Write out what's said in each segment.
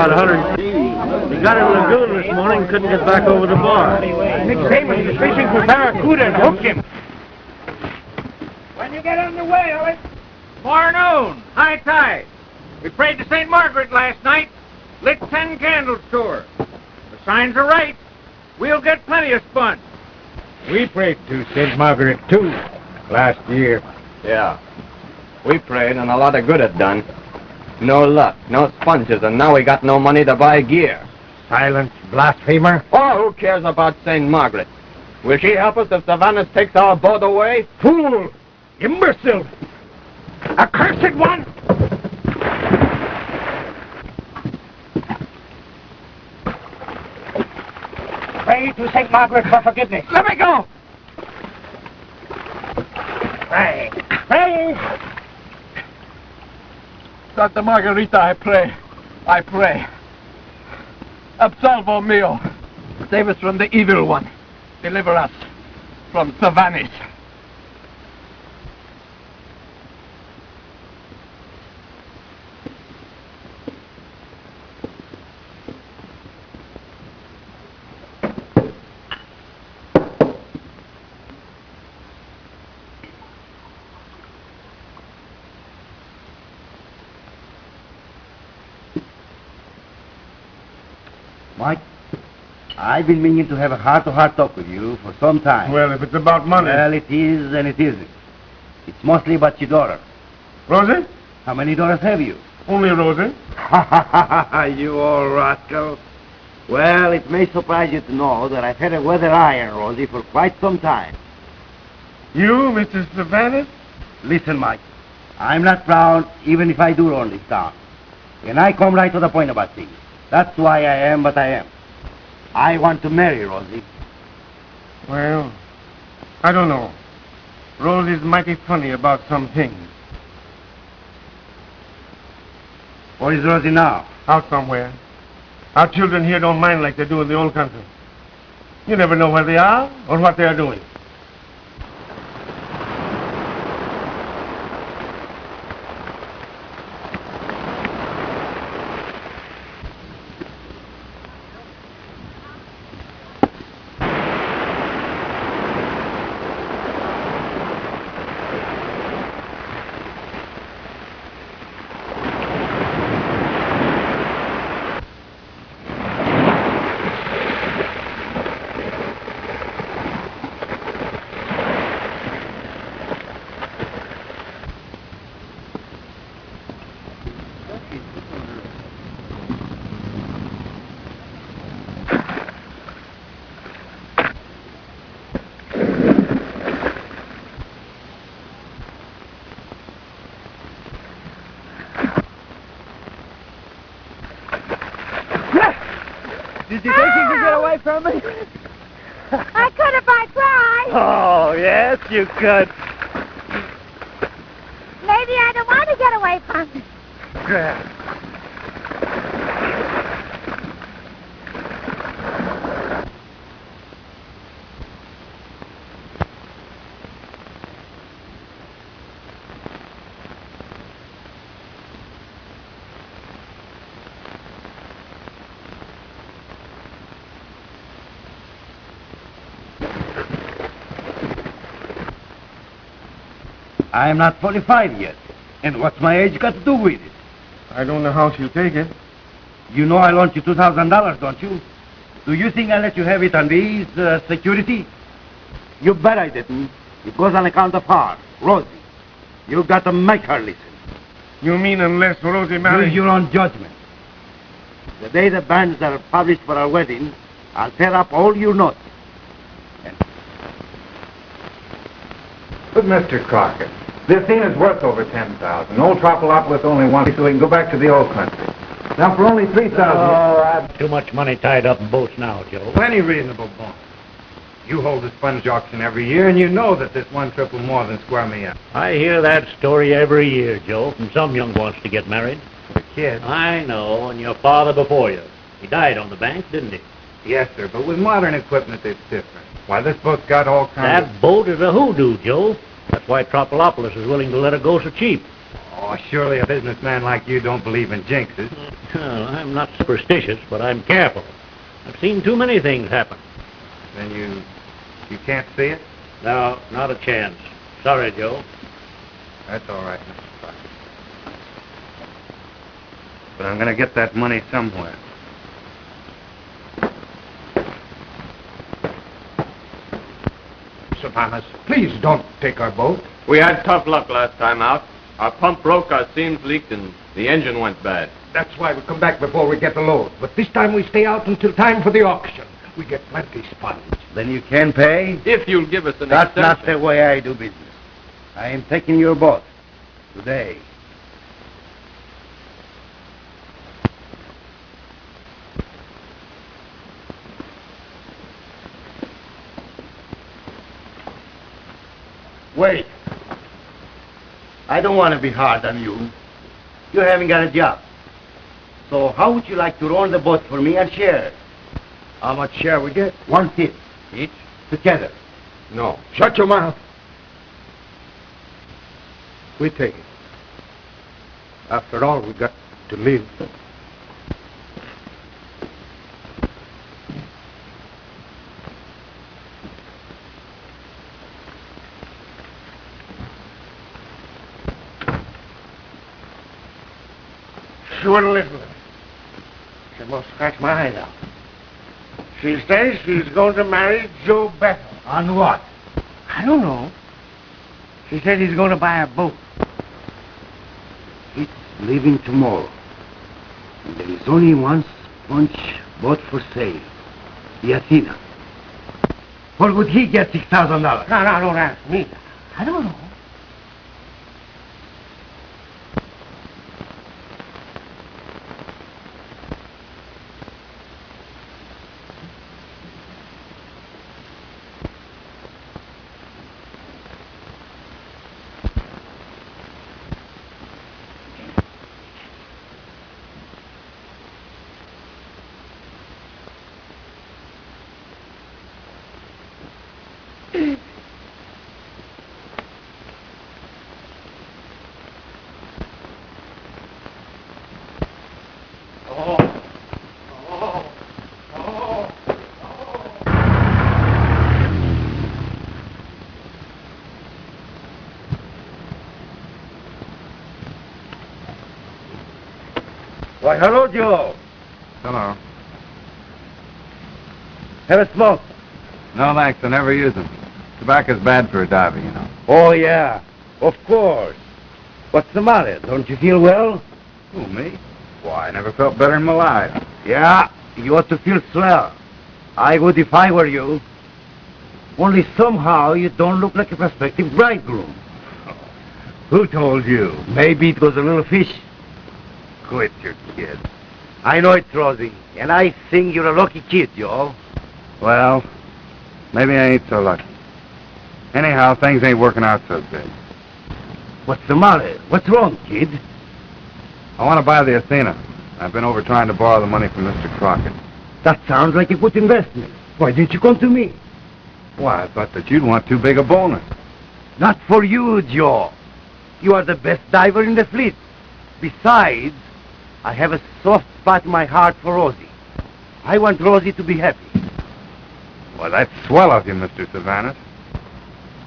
about 100. He got in the lagoon this morning, couldn't get back over the bar. Nick Damon is fishing for barracuda and hooked him. When you get on the way, Ellis? More noon, high tide. We prayed to St. Margaret last night, lit ten candles to her. The signs are right. We'll get plenty of sponge. We prayed to St. Margaret, too, last year. Yeah. We prayed and a lot of good it done. No luck, no sponges, and now we got no money to buy gear. Silence, blasphemer. Oh, who cares about St. Margaret? Will she help us if Savannah takes our boat away? Fool! Imbecile! Accursed one! Pray to St. Margaret for forgiveness. Let me go! Pray. Pray. Santa Margarita, I pray. I pray. Absolvo mio. Save us from the evil one. Deliver us from Savanis. Mike, I've been meaning to have a heart-to-heart talk with you for some time. Well, if it's about money. Well, it is and it isn't. It's mostly about your daughter. Rosie? How many daughters have you? Only Rosie. Ha, ha, ha, you old rascal. Well, it may surprise you to know that I've had a weather eye on Rosie for quite some time. You, Mr. Savannah? Listen, Mike, I'm not proud even if I do run this town. And I come right to the point about things. That's why I am what I am. I want to marry Rosie. Well, I don't know. Rosie's mighty funny about some things. Where is Rosie now? Out somewhere. Our children here don't mind like they do in the old country. You never know where they are or what they are doing. Did you think you could get away from me? I could if I tried. Oh, yes, you could. Maybe I don't want to get away from you. I'm not 45 yet. And what's my age got to do with it? I don't know how she'll take it. You know I loaned you $2,000, don't you? Do you think I let you have it on these uh, security? You bet I didn't. It goes on account of her, Rosie. You've got to make her listen. You mean unless Rosie Use marries... your own judgment. The day the banns are published for our wedding, I'll tear up all your notes. But, Mr. Crockett, this thing is worth over 10000 Old Tropolopolis only wants so we can go back to the old country. Now, for only 3000 Oh, I've too much money tied up in boats now, Joe. Plenty reasonable, boss. You hold a sponge auction every year, and you know that this one trip will more than square me up. I hear that story every year, Joe, from some young wants to get married. The kid. I know, and your father before you. He died on the bank, didn't he? Yes, sir, but with modern equipment, it's different. Why, this boat's got all kinds That boat is a hoodoo, Joe. That's why Tropolopolis is willing to let it go so cheap. Oh, surely a businessman like you don't believe in jinxes. Well, I'm not superstitious, but I'm careful. I've seen too many things happen. Then you... you can't see it? No, not a chance. Sorry, Joe. That's all right, Mr. Crockett. But I'm gonna get that money somewhere. Savanis, please don't take our boat. We had tough luck last time out. Our pump broke, our seams leaked, and the engine went bad. That's why we come back before we get the load. But this time we stay out until time for the auction. We get plenty sponge. Then you can pay? If you'll give us an That's not the way I do business. I am taking your boat. Today. Wait. I don't want to be hard on you. You haven't got a job. So how would you like to run the boat for me and share? How much share we get? One fifth. Each? Together. No. Shut your mouth. We take it. After all, we got to live. Sure, Elizabeth. She must scratch my eyes out. She says she's going to marry Joe Bethel. On what? I don't know. She said he's going to buy a boat. It's leaving tomorrow. And there is only one sponge boat for sale. The Athena. What would he get six thousand dollars? No, no, don't ask me. I don't know. Why, hello, Joe. Hello. Have a smoke. No, thanks. I never use them. Tobacco's bad for a diver, you know. Oh, yeah. Of course. What's the matter? Don't you feel well? Who, me? Why, I never felt better in my life. Yeah, you ought to feel swell. I would if I were you. Only somehow you don't look like a prospective bridegroom. Who told you? Maybe it was a little fish. Quit your kid. I know it's Rosie, and I think you're a lucky kid, y'all. Well, maybe I ain't so lucky. Anyhow, things ain't working out so good. What's the matter? What's wrong, kid? I want to buy the Athena. I've been over trying to borrow the money from Mr. Crockett. That sounds like a good investment. Why didn't you come to me? Why, I thought that you'd want too big a bonus. Not for you, Joe. You are the best diver in the fleet. Besides, I have a soft spot in my heart for Rosie. I want Rosie to be happy. Well, that's swell of you, Mr. Savanis.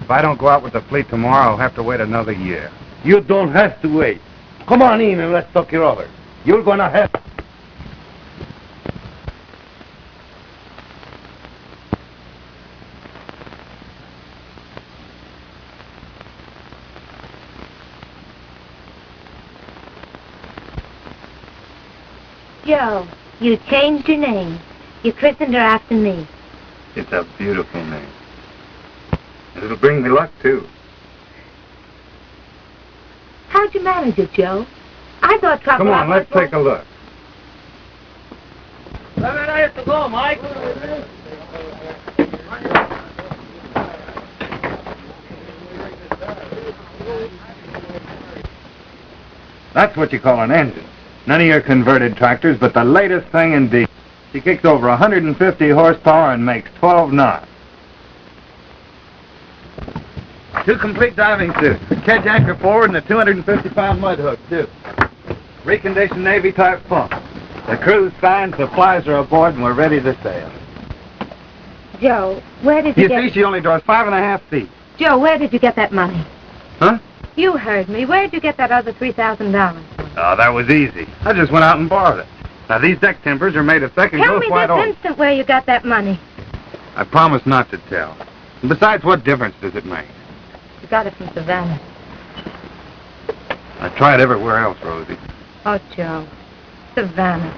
If I don't go out with the fleet tomorrow, I'll have to wait another year. You don't have to wait. Come on in and let's talk it over. You're gonna have... Jo, you changed her name. You christened her after me. It's a beautiful name. And it'll bring me luck, too. How'd you manage it, Joe? I thought trouble... Come on, let's take a look. Mike. That's what you call an engine. None of your converted tractors, but the latest thing in D. She kicks over 150 horsepower and makes 12 knots. Two complete diving suits, the kedge anchor forward and a 250-pound mud hook, too. Reconditioned Navy-type pump. The crew's signed, supplies are aboard, and we're ready to sail. Joe, where did you, get. You get... see, she only draws five and a half feet. Joe, where did you get that money? Huh? You heard me. Where did you get that other $3,000? Oh, that was easy. I just went out and borrowed it. Now, these deck timbers are made of second Tell me white this instant where you got that money. I promise not to tell. And besides, what difference does it make? You got it from Savannah. I tried everywhere else, Rosie. Oh, Joe. Savannah.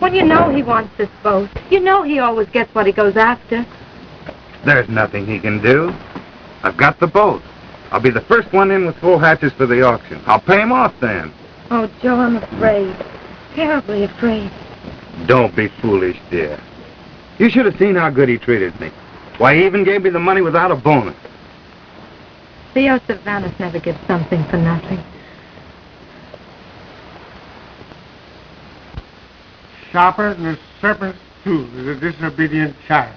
When you know he wants this boat, you know he always gets what he goes after. There's nothing he can do. I've got the boat. I'll be the first one in with full hatches for the auction. I'll pay him off then. Oh, Joe, I'm afraid. Terribly afraid. Don't be foolish, dear. You should have seen how good he treated me. Why, he even gave me the money without a bonus. Theo Savannah never gives something for nothing. Sharper than a serpent's tooth is a disobedient child.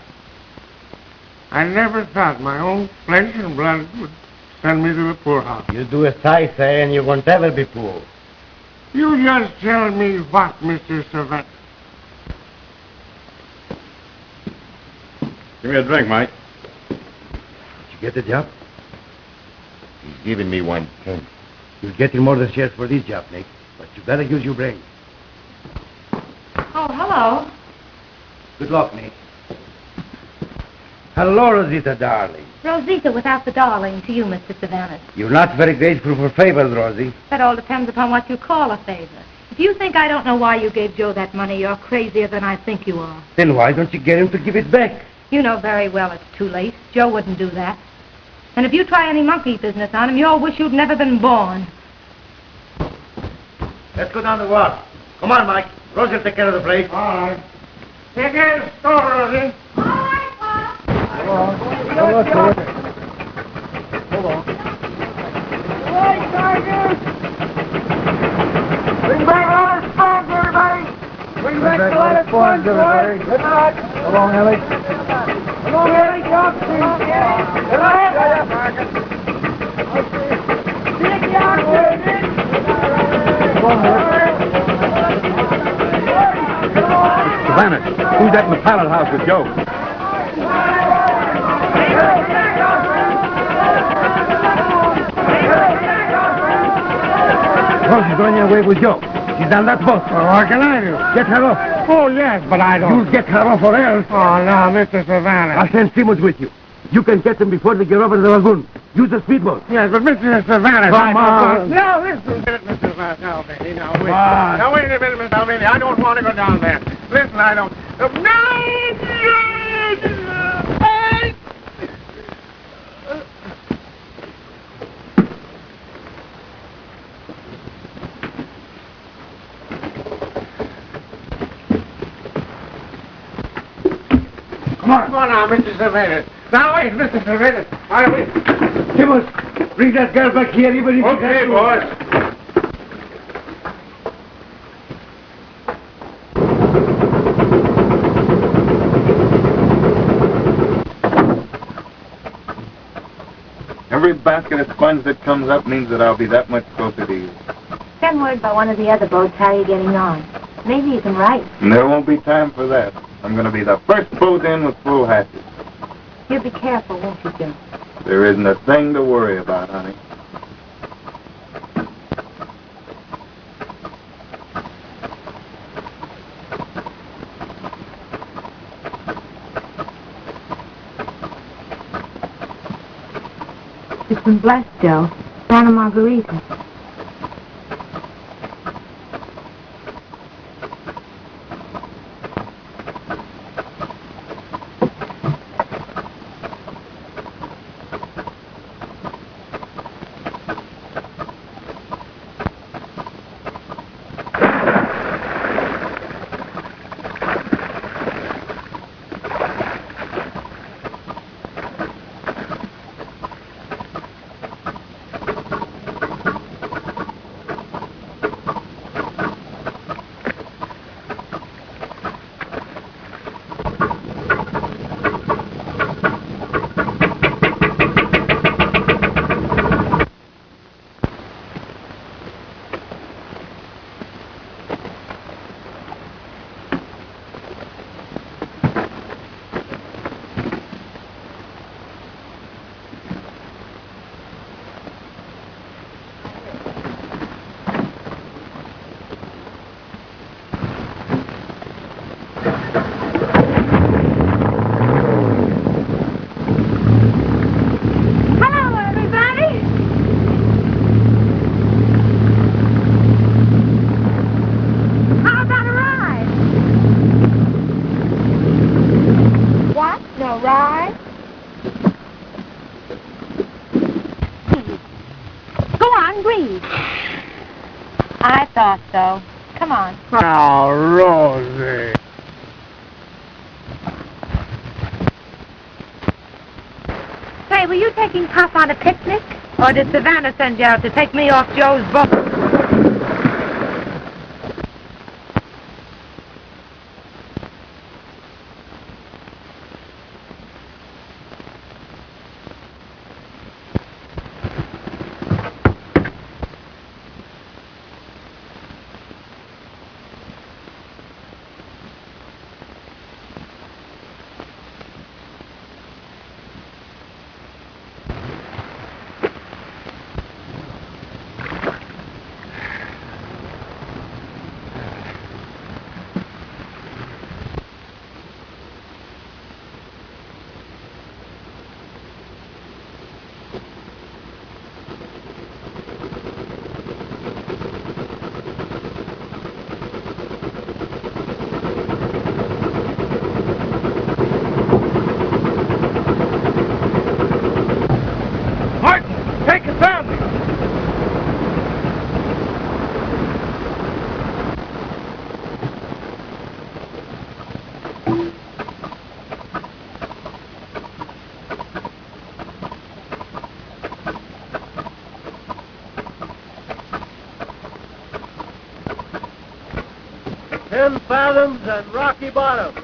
I never thought my own flesh and blood would send me to the poorhouse. You do as I say, and you won't ever be poor. You just tell me what, Mr. Savannah. Give me a drink, Mike. Did you get the job? He's giving me one ten. You're getting more than shares for this job, Nick. But you better use your brain. Oh, hello. Good luck, Nick. Hello, Rosita, darling. Rosita without the darling to you, Mr. Savannah. You're not very grateful for favors, Rosie. That all depends upon what you call a favor. If you think I don't know why you gave Joe that money, you're crazier than I think you are. Then why don't you get him to give it back? You know very well it's too late. Joe wouldn't do that. And if you try any monkey business on him, you'll wish you'd never been born. Let's go down the walk. Come on, Mike. Rosie will take care of the place. All right. Take care of the store, Rosie. Bring back a lot of everybody. Bring back a lot of everybody. Good night. Come on, Ellie. Come on, Ellie. Johnson. Good night. Big Johnson. Come on, Savannah, who's that in the pilot house with Joe? Rosie's going away with Joe. She's on that boat. Well, what can I do? Get her off. Oh, yes, but I don't. You get her off or else. Oh, no, Mr. Savannah. I'll send Simmons with you. You can get them before they get over the lagoon. Use the speedboat. Yes, but Mr. Savannah... Come on. No, listen a minute, Mr. Savannah. No, baby, no, wait. Now, wait a minute, Mr. Alvini. I don't want to go down there. Listen, I don't... Come on. Come on now, Mr. Savannah. Now, wait, Mr. Savannah. I wait. Simmons, bring that girl back here, even if you Okay, can- boys. Every basket of sponge that comes up means that I'll be that much closer to you. Send word by one of the other boats how you're getting on. Maybe you can write. And there won't be time for that. I'm going to be the first boat in with full hatches. You'll be careful, won't you, Joe? There isn't a thing to worry about, honey. It's been blessed, Joe. Santa Margarita. Did Savannah send you out to take me off Joe's boat? Martin, take a sounding. Ten and rocky bottom.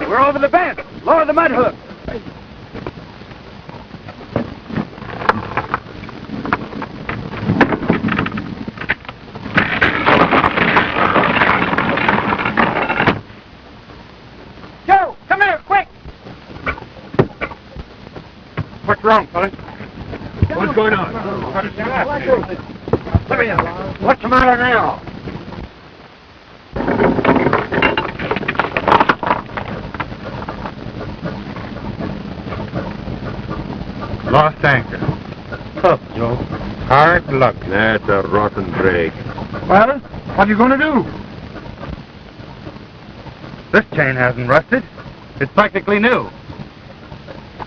We're over the bend. Lower the mud hook. Joe, come here, quick! What's wrong, fellas? What's going on? Let me in. What's the matter now? Lost anchor. Tough, Joe. Hard luck. That's a rotten break. Well, what are you going to do? This chain hasn't rusted. It's practically new.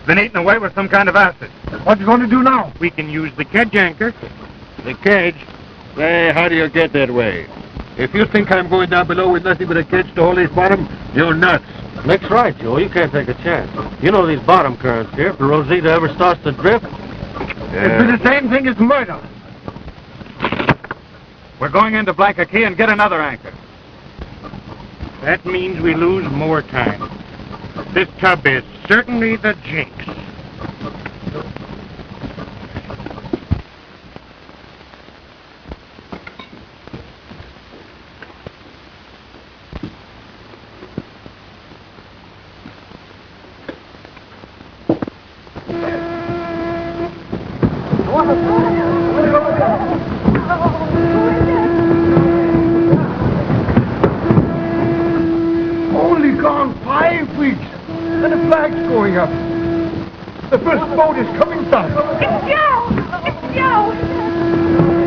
Been eaten away with some kind of acid. What are you going to do now? We can use the kedge anchor. The kedge? Say, how do you get that way? If you think I'm going down below with nothing but a kedge to hold his bottom, you're nuts. Nick's right, Joe. You can't take a chance. You know these bottom currents here. If the Rosita ever starts to drift, It'd be the same thing as murder. We're going into Blanca Key and get another anchor. That means we lose more time. This tub is certainly the jinx. Only gone five weeks, and the flag's going up. The first boat is coming down. It's Joe! It's Joe!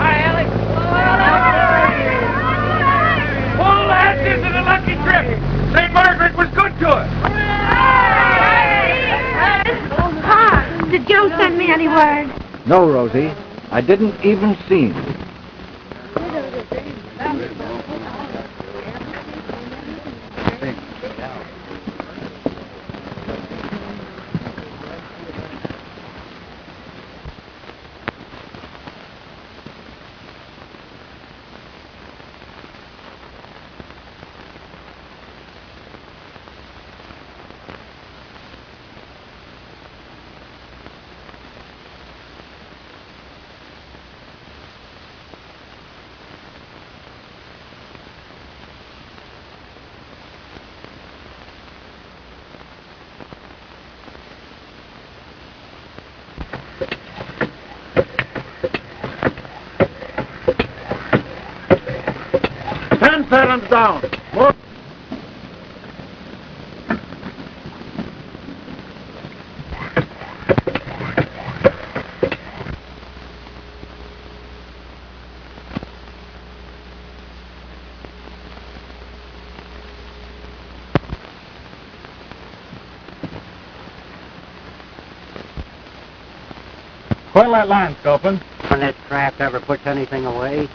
Hi, Alex. Pull lads into the lucky trip. St. Margaret was good to us. Pa, did Joe send me any word? No, Rosie. I didn't even see him. parents down. Move. Where'll that line, Sculpin? When that trap ever puts anything away,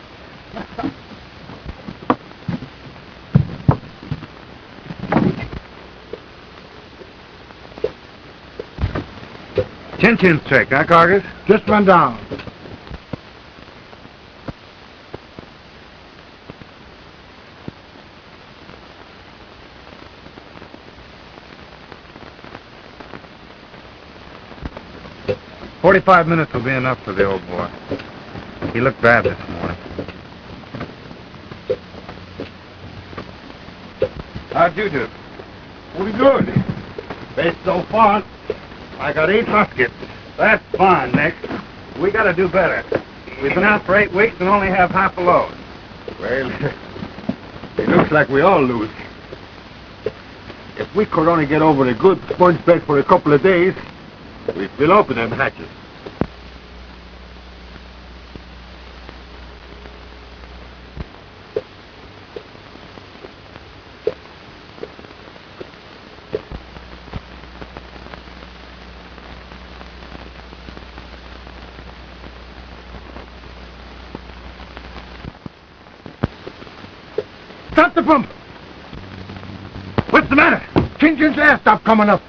Chin Chin's trick, huh, Cargus? Just run down. Forty-five minutes will be enough for the old boy. He looked bad this morning. How'd you do? Pretty good. Best so far. I got eight muskets. That's fine, Nick. We gotta do better. We've been out for eight weeks and only have half a load. Well, it looks like we all lose. If we could only get over a good sponge bed for a couple of days, we'd fill open them hatches. Stop the pump! What's the matter? Chin's air stopped coming up.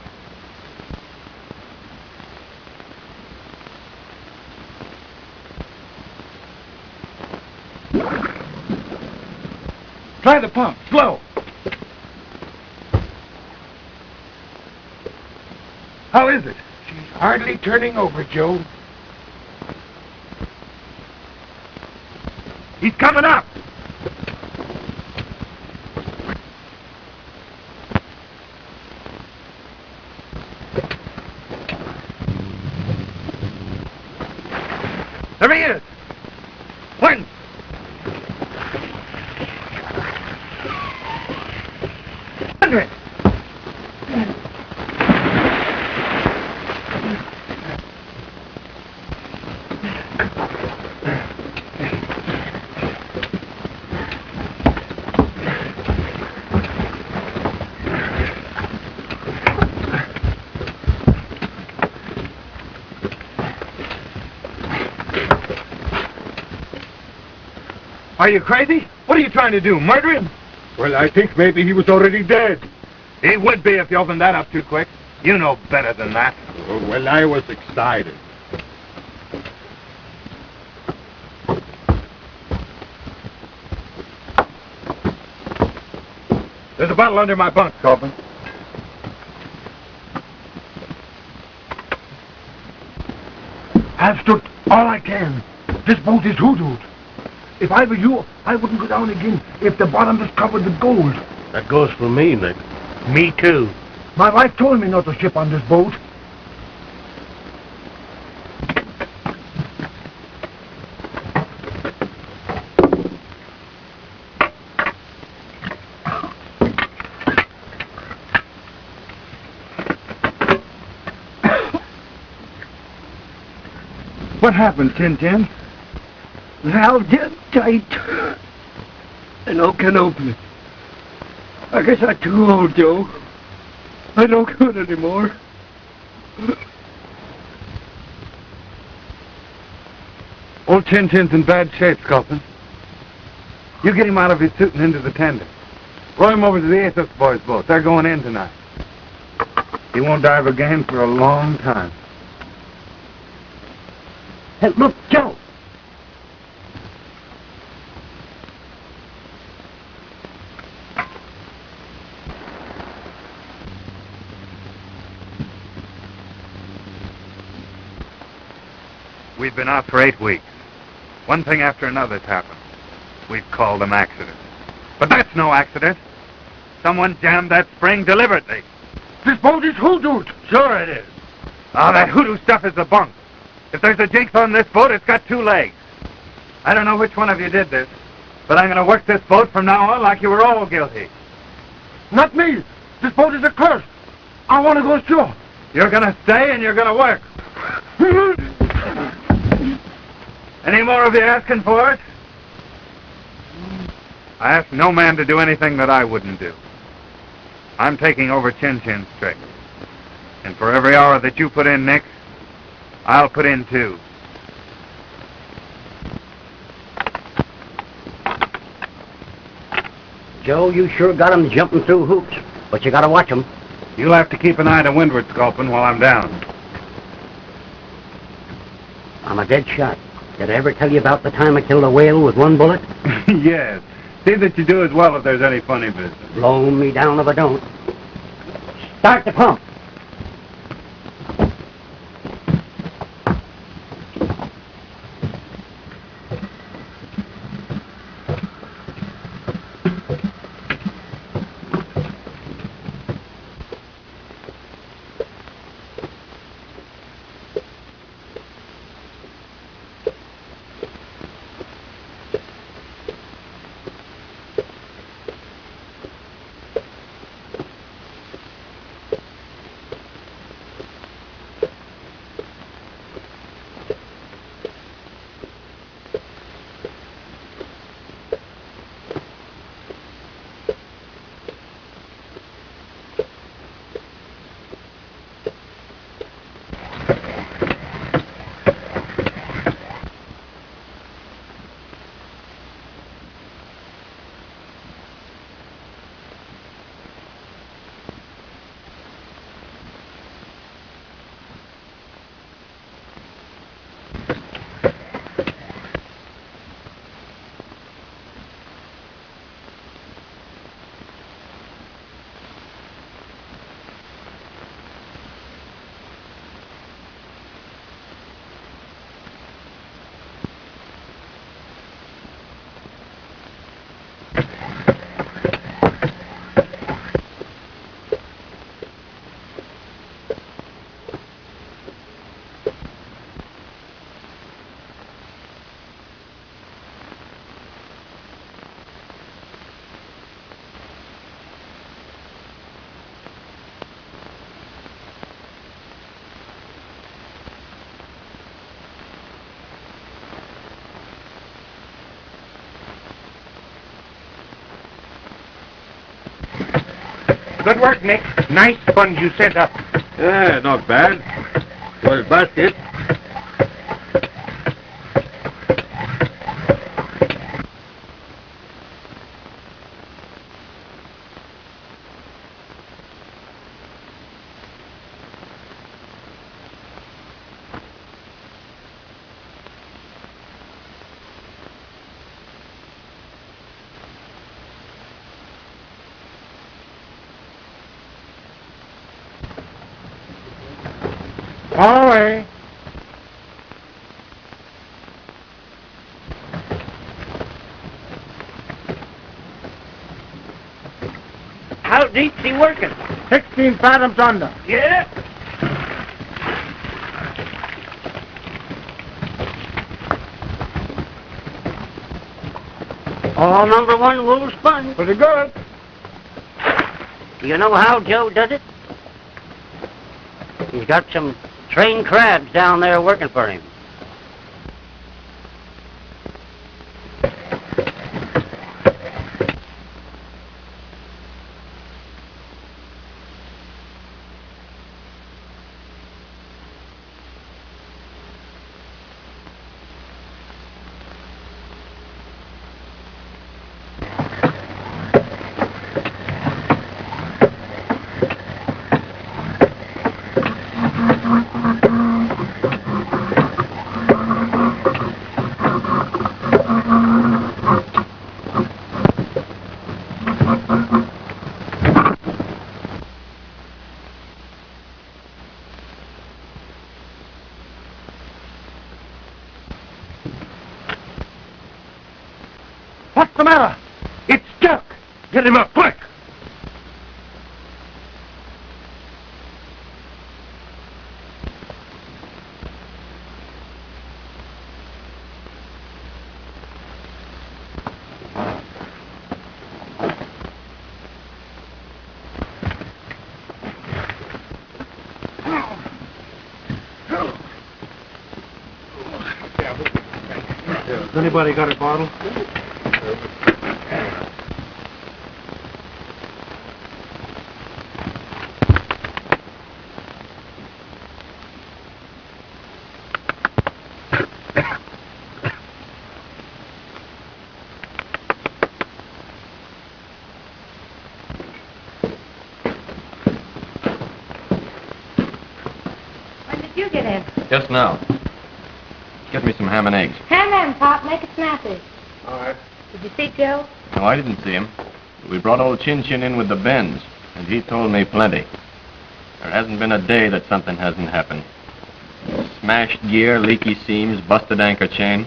Try the pump, slow. How is it? She's hardly turning over, Joe. He's coming up. There he is. When? Hundred. Are you crazy? What are you trying to do? Murder him? Well, I think maybe he was already dead. He would be if you opened that up too quick. You know better than that. Oh, well, I was excited. There's a bottle under my bunk, Copeland. I've stood all I can. This boat is hoodooed. If I were you, I wouldn't go down again if the bottom is covered with gold. That goes for me, Nick. Me too. My wife told me not to ship on this boat. What happened, Tin Tin? Valve dead tight. And no can open it. I guess I'm too old, Joe. I don't good anymore. Old Tin Tin's in bad shape, Sculpin. You get him out of his suit and into the tender. Row him over to the Athos boys' boat. They're going in tonight. He won't dive again for a long time. Hey, look, Joe. Been out for eight weeks. One thing after another's happened. We've called them accidents. But that's no accident. Someone jammed that spring deliberately. This boat is hoodooed. Sure it is. Oh, that hoodoo stuff is the bunk. If there's a jinx on this boat, it's got two legs. I don't know which one of you did this, but I'm going to work this boat from now on like you were all guilty. Not me. This boat is a curse. I want to go ashore. You're going to stay and you're going to work. Any more of you asking for it? I ask no man to do anything that I wouldn't do. I'm taking over Chin Chin's trick. And for every hour that you put in, Nick, I'll put in two. Joe, you sure got 'em jumping through hoops, but you gotta watch 'em. You'll have to keep an eye to windward, Sculpin, while I'm down. I'm a dead shot. Did I ever tell you about the time I killed a whale with one bullet? yes. See that you do as well if there's any funny business. Blow me down if I don't. Start the pump. Good work, Nick. Nice sponge you sent up. Yeah, not bad. Well, basket. All. How deep's he working? 16 fathoms under. Yeah. All number one wool sponge. Pretty good. You know how Joe does it? He's got some trained crabs down there working for him. What's the matter? It's stuck. Get him up, quick. Anybody got a bottle? Just now. Get me some ham and eggs. Ham and Pop, make it snappy. All right. Did you see Joe? No, I didn't see him. We brought old Chin Chin in with the bends, and he told me plenty. There hasn't been a day that something hasn't happened. Smashed gear, leaky seams, busted anchor chain.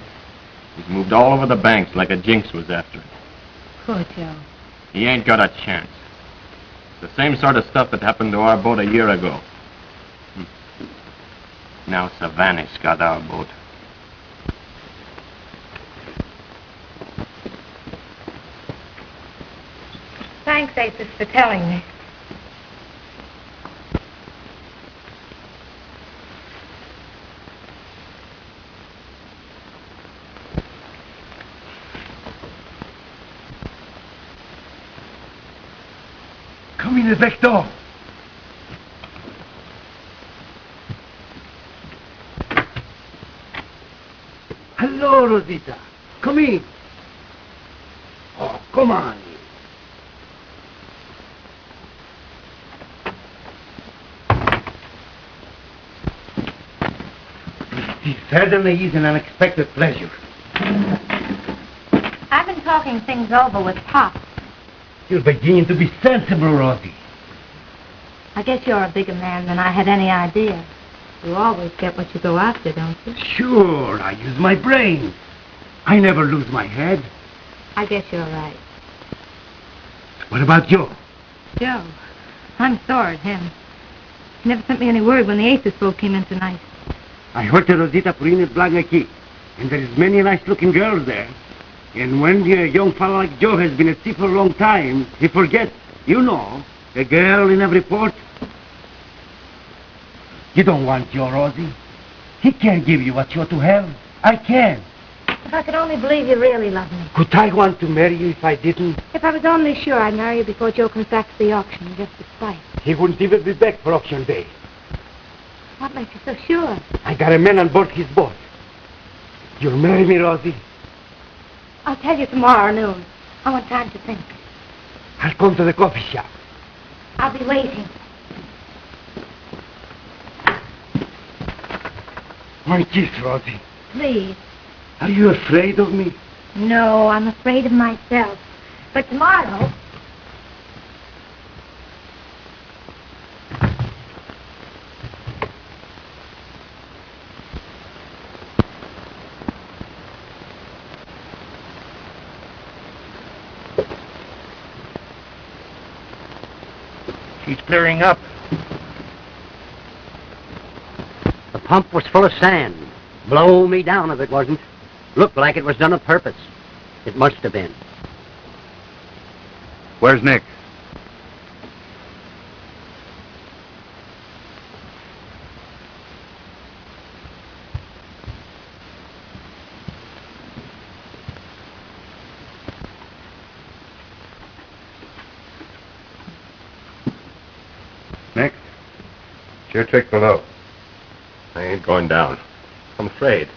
He's moved all over the banks like a jinx was after him. Poor Joe. He ain't got a chance. The same sort of stuff that happened to our boat a year ago. Now Savanis got our boat. Thanks, Aces, for telling me. Come in the back door. Hello, Rosita. Come in. Oh, come on. It certainly is an unexpected pleasure. I've been talking things over with Pop. You're beginning to be sensible, Rosie. I guess you're a bigger man than I had any idea. You always get what you go after, don't you? Sure, I use my brain. I never lose my head. I guess you're right. What about Joe? Joe, I'm sore at him. He never sent me any word when the Aces boat came in tonight. I heard the Rosita Purina Blanca Key, and there's many nice-looking girls there. And when a young fellow like Joe has been at sea for a long time, he forgets, you know, a girl in every port. You don't want Joe, Rosie. He can't give you what you're to have. I can. If I could only believe you really love me. Could I want to marry you if I didn't? If I was only sure I'd marry you before Joe comes back to the auction, just to spite. He wouldn't even be back for auction day. What makes you so sure? I got a man on board his boat. You'll marry me, Rosie? I'll tell you tomorrow noon. I want time to think. I'll come to the coffee shop. I'll be waiting. My kiss, Rosie. Please. Are you afraid of me? No, I'm afraid of myself. But tomorrow... She's clearing up. The pump was full of sand. Blow me down if it wasn't. Looked like it was done on purpose. It must have been. Where's Nick? Nick? It's your trick below. I ain't going down. I'm afraid.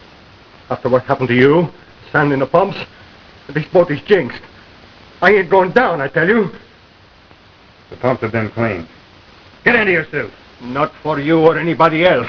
After what happened to you, sand in the pumps, this boat is jinxed. I ain't going down, I tell you. The pumps have been cleaned. Get into your suit. Not for you or anybody else.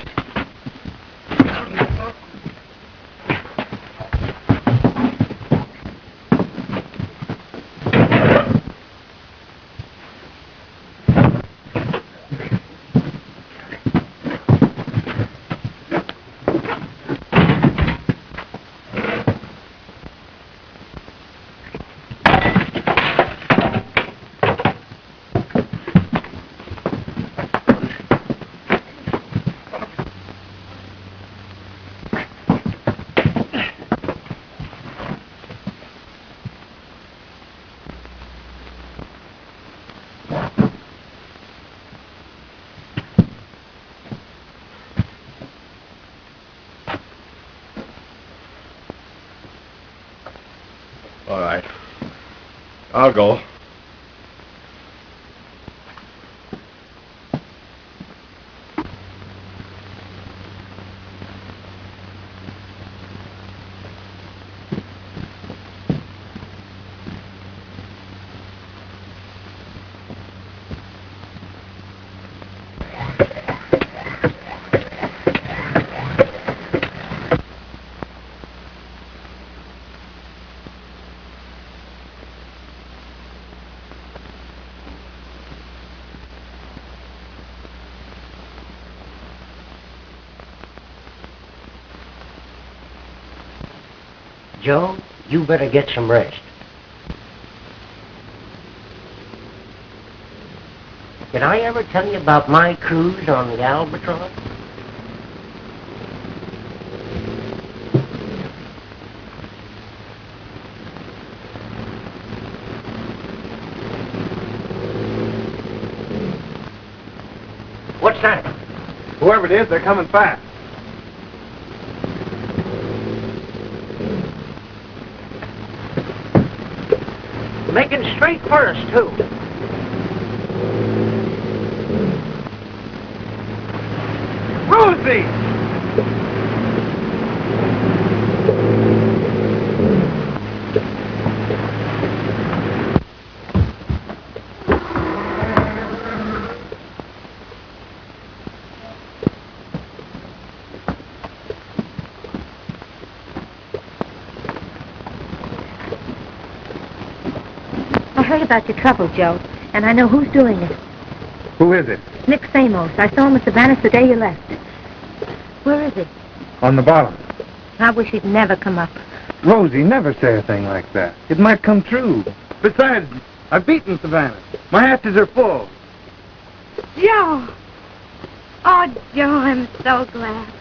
Joe, you better get some rest. Did I ever tell you about my cruise on the Albatross? What's that? Whoever it is, they're coming fast. Straight us, too. Rosie! I heard about your trouble, Joe, and I know who's doing it. Who is it? Nick Samos. I saw him at Savanis the day you left. Where is he? On the bottom. I wish he'd never come up. Rosie, never say a thing like that. It might come true. Besides, I've beaten Savanis. My hatches are full. Joe! Oh, Joe, I'm so glad.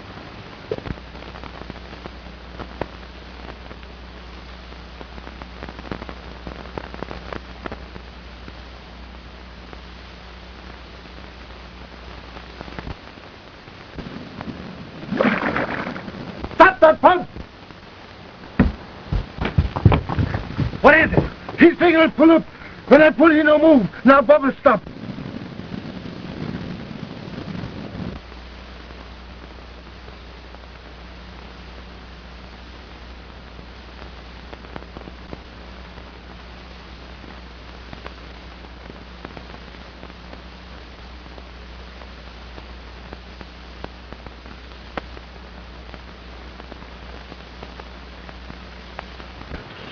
Stop that pump! What is pull up. When I pull, he no move. Now, Bubba, stop.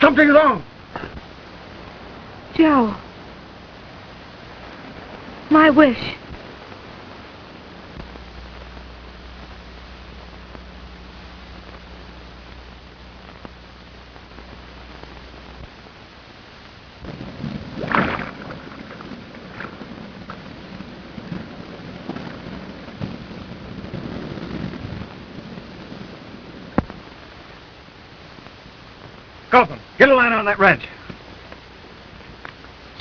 Something's wrong. Joe. My wish. Copeland, get a line on that wrench.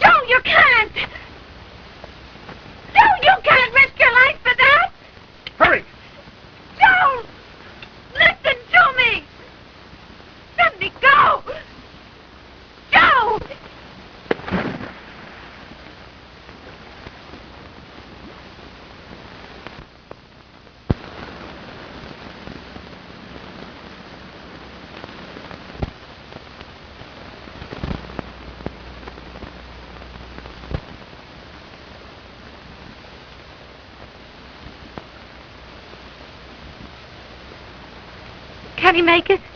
Joe, you can't! Joe, you can't risk your life for that! Hurry! Joe! Listen to me! Let me go! Joe! Can he make it?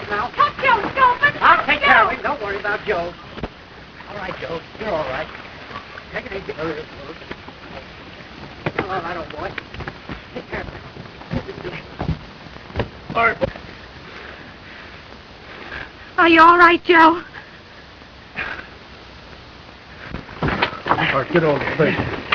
yourself now? Joe, I'll take Joe. care of him. Don't worry about Joe. All right, Joe, you're all right. Take it easy. Hurry up, Joe. All right, old boy. Take care Are you all right, Joe? All right, get on the thing.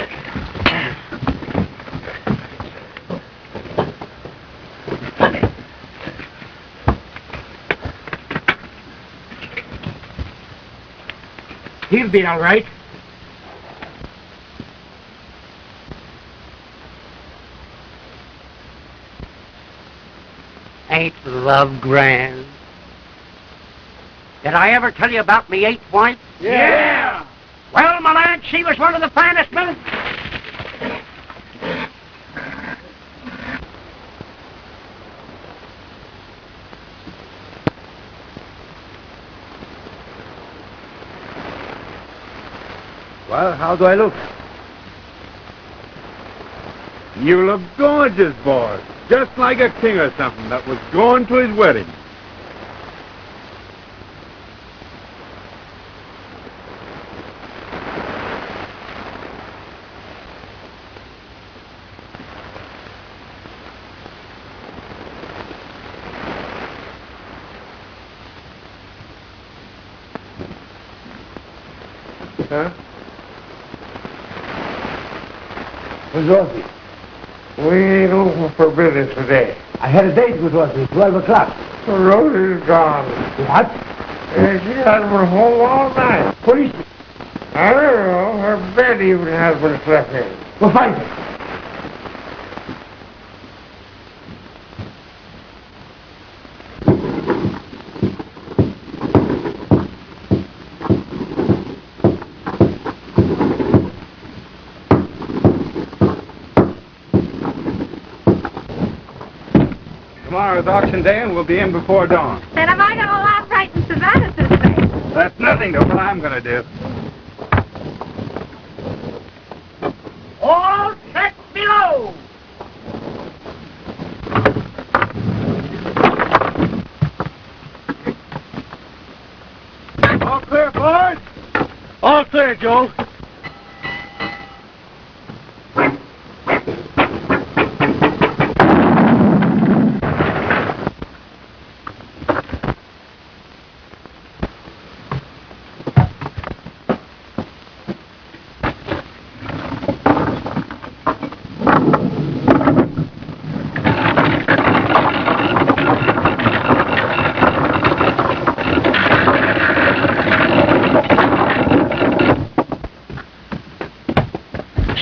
Be all right. Ain't love grand? Did I ever tell you about me eighth wife? Yeah. Well, my lad, she was one of the finest men. How do I look? You look gorgeous, boy. Just like a king or something that was going to his wedding. Huh? Rosie? We ain't open for business today. I had a date with Rosie, 12 o'clock. Rosie's gone. What? And she hasn't been home all night. What is she? I don't know. Her bed even has been slept in. Well, find her. Tomorrow's auction day, and we'll be in before dawn. Then have I got a lot right in Savanis to say? That's nothing to what I'm going to do. All set below. All clear, boys? All clear, Joe.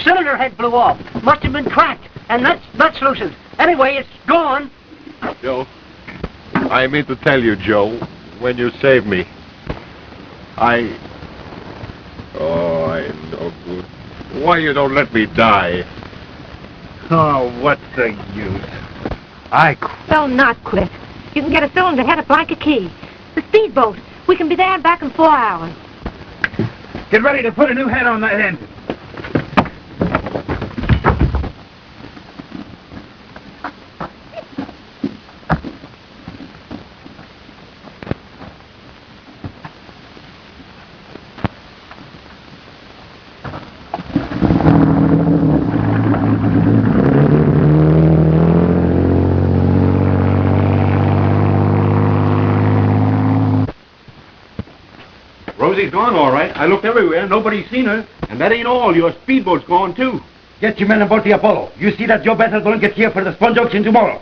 Cylinder head blew off. Must have been cracked. And that's that's. Anyway, it's gone. Joe, I mean to tell you, Joe, when you saved me, I... Oh, I'm no good. Why you don't let me die? Oh, what's the use? I quit. Well, not quit. You can get a cylinder head up like a key. The speedboat. We can be there and back in four hours. Get ready to put a new head on that engine. Rosie's gone, all right. I looked everywhere. Nobody's seen her. And that ain't all. Your speedboat's gone, too. Get your men aboard the Apollo. You see that Joe Bethel don't get here for the sponge auction tomorrow.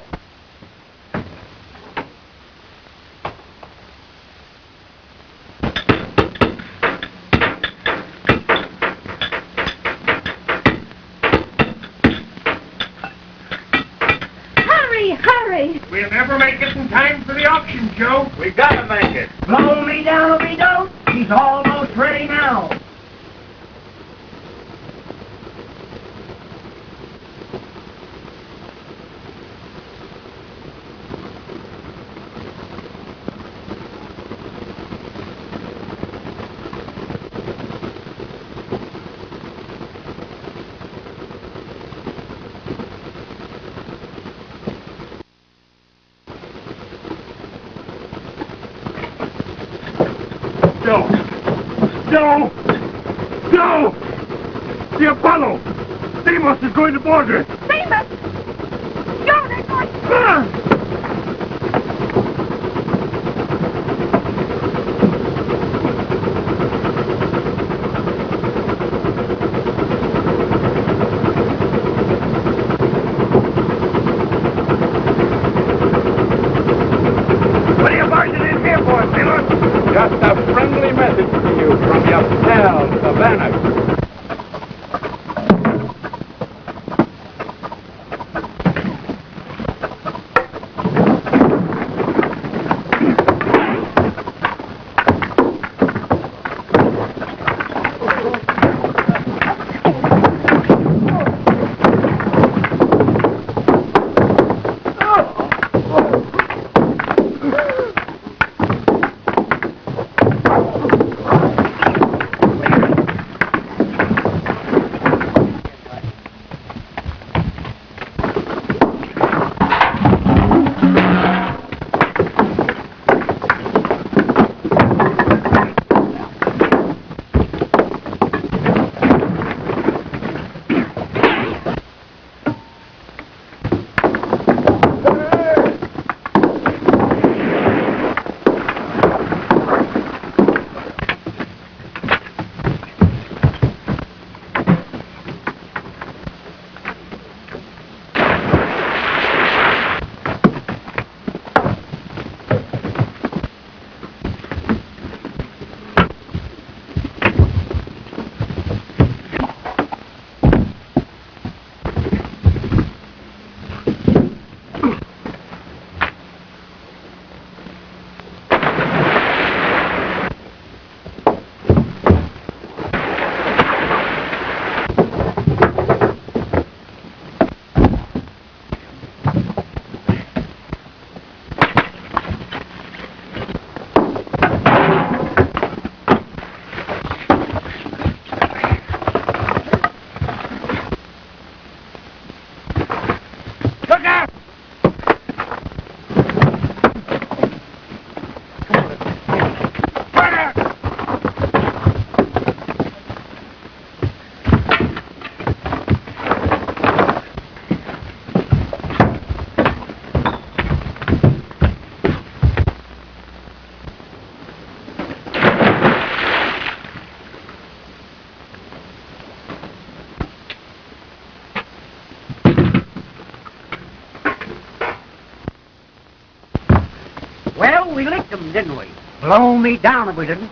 Them, didn't we? Blow me down if we didn't.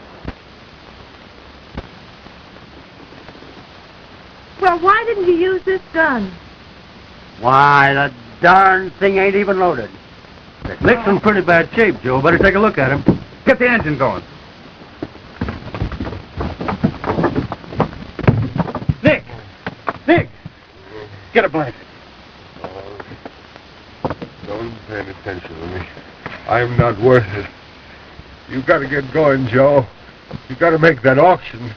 Well, why didn't you use this gun? Why, the darn thing ain't even loaded. Nick's in pretty bad shape, Joe. Better take a look at him. Get the engine going. Nick! Nick! Get a blanket. Uh, don't pay any attention to me. I'm not worth it. You gotta get going, Joe. You've gotta make that auction.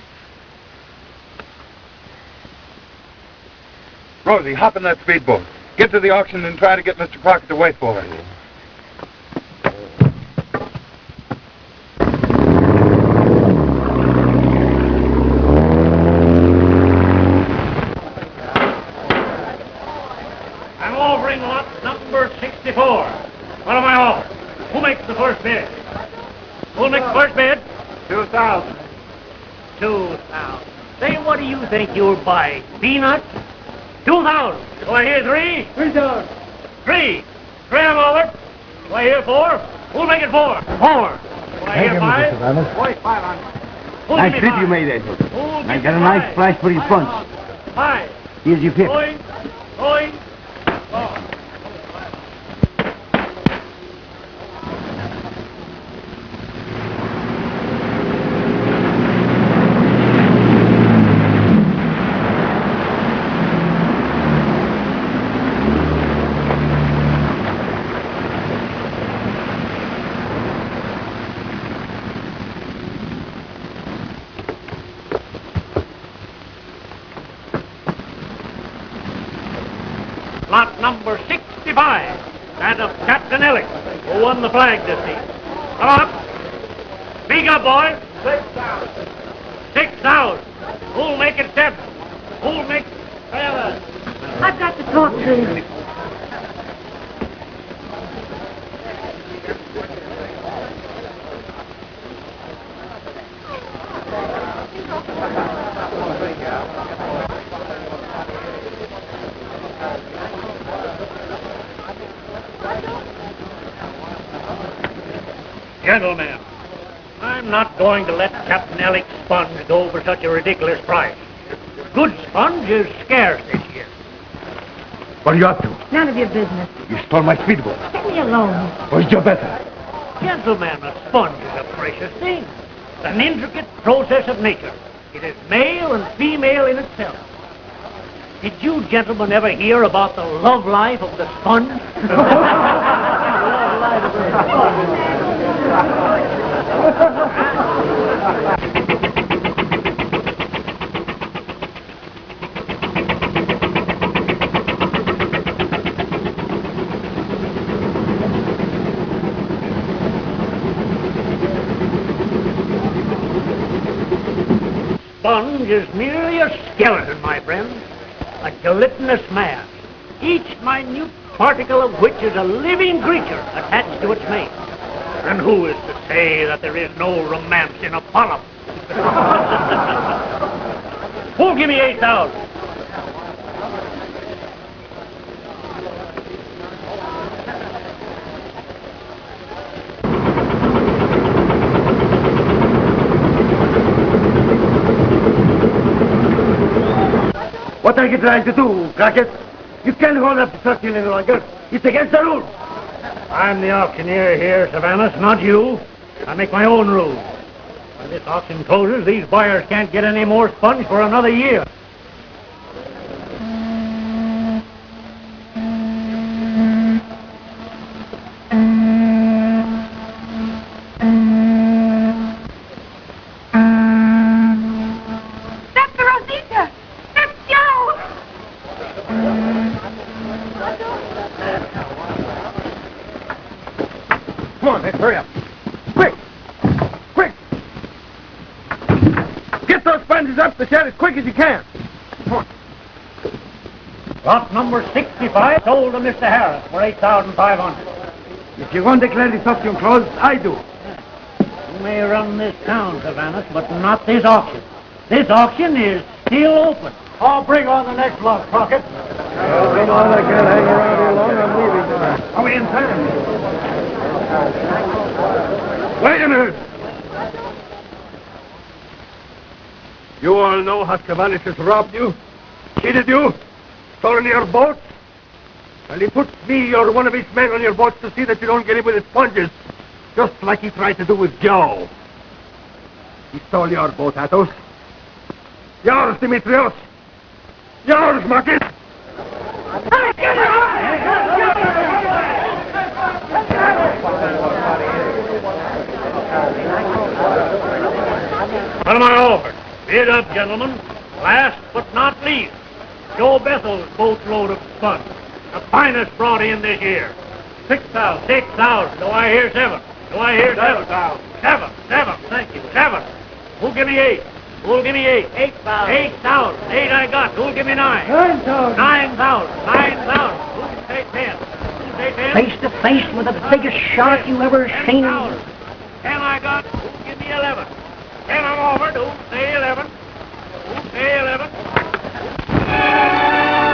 Rosie, hop in that speedboat. Get to the auction and try to get Mr. Crockett to wait for us. I'm offering lot number 64. What am I offering? Who makes the first bid? Who'll make the first bid? Two thousand. Two thousand. Say, what do you think you'll buy Peanuts? Two thousand. Do I hear three? Three thousand. Three. Three I'm over. Do I hear four? Who'll make it four? Four. Do I hear five? Forty-five on. Who'll Nice give me trip you made, Edward. Who'll I got a nice five? for your Five punch. on. Five. Here's your pick. Going. Going. Oh. Lot number 65, that of Captain Ellick, who won the flag this season. Come up. Speak up, boys. Six thousand. Six thousand. Who'll make it seven? Who'll make seven? I've got to talk to you. Gentlemen, I'm not going to let Captain Ellick's sponge go for such a ridiculous price. Good sponge is scarce this year. What are you up to? None of your business. You stole my speedboat. Let me alone. Where's your better? Gentlemen, a sponge is a precious thing. It's an intricate process of nature. It is male and female in itself. Did you gentlemen ever hear about the love life of the sponge? sponge. Is merely a skeleton, my friend. A gelatinous mass. Each minute particle of which is a living creature attached to its mate. And who is to say that there is no romance in a polyp? Who'll give me 8,000? What are you trying to do, Crockett? You can't hold up the structure any longer. It's against the rules. I'm the auctioneer here, Savanis, not you. I make my own rules. When this auction closes, these buyers can't get any more sponge for another year. Come on, Nick, hurry up. Quick! Quick! Get those sponges up the shed as quick as you can. Come on. Lot number 65 sold to Mr. Harris for 8500 If you want to declare this auction closed, I do. You may run this town, Savanis, but not this auction. This auction is still open. I'll bring on the next lot, Crockett. come on, I can't hang around here long. I'm leaving tonight. Are we in time? Wait a minute. You all know how Savanis has robbed you, cheated you, stolen your boat. And he puts me or one of his men on your boat to see that you don't get him with his sponges, just like he tried to do with Joe. He stole your boat, Athos. Yours, Dimitrios. Yours, Marcus. Am I offered? Bid up, gentlemen. Last but not least, Joe Bethel's boatload of sponge. The finest brought in this year. Six thousand. Six thousand. Do I hear seven? Do I hear seven? Seven. Seven. Thank you. Seven. Who'll give me eight? Who'll give me eight? Eight thousand. Eight thousand. Eight I got. Who'll give me nine? Nine thousand. Nine thousand. Nine thousand. Who can say ten? Who can say ten? Face to face with the biggest shark you ever seen. Ten I got. Who'll give me eleven? Ten I'm offered. Who'll say eleven? Who'll say eleven?